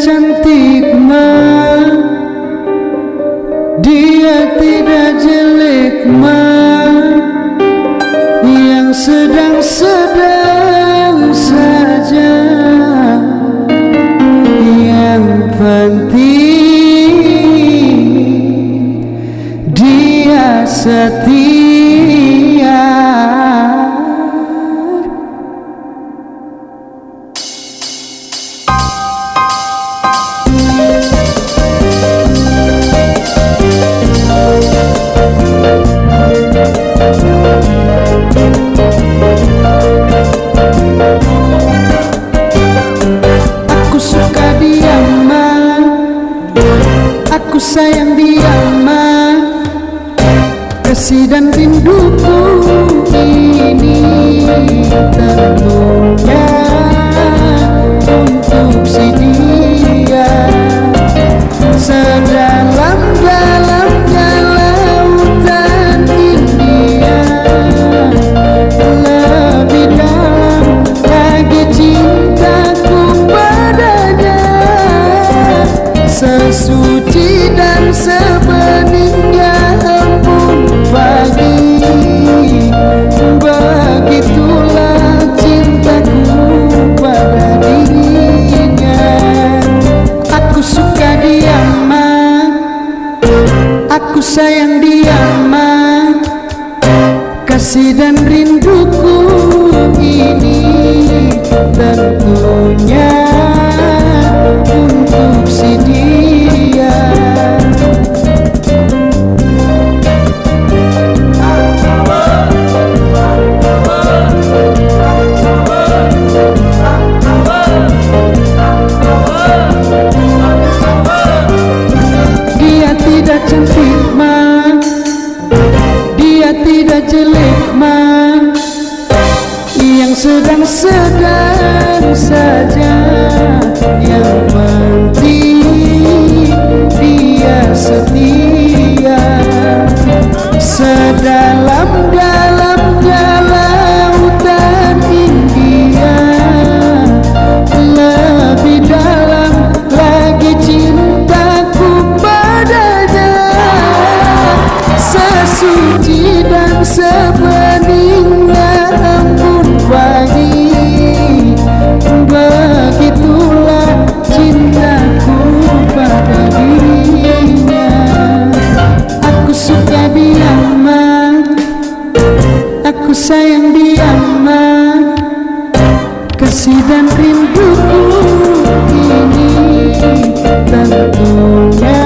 cantik ma Dia tidak jelek ma Yang sedang-sedang sayang dia ma Kasih dan rinduku ini tentunya untuk si dia. Sedalam-dalamnya lautan India Lebih dalam lagi cintaku padanya. Sesuci Aku sayang dia ma. Kasih dan rinduku ini Yang sedang-sedang saja Yang penting Dia setia. Sedalam-dalamnya lautan India Lebih dalam lagi cintaku padanya. Sesuci dan sebeningnya Kasih dan rinduku ini tentunya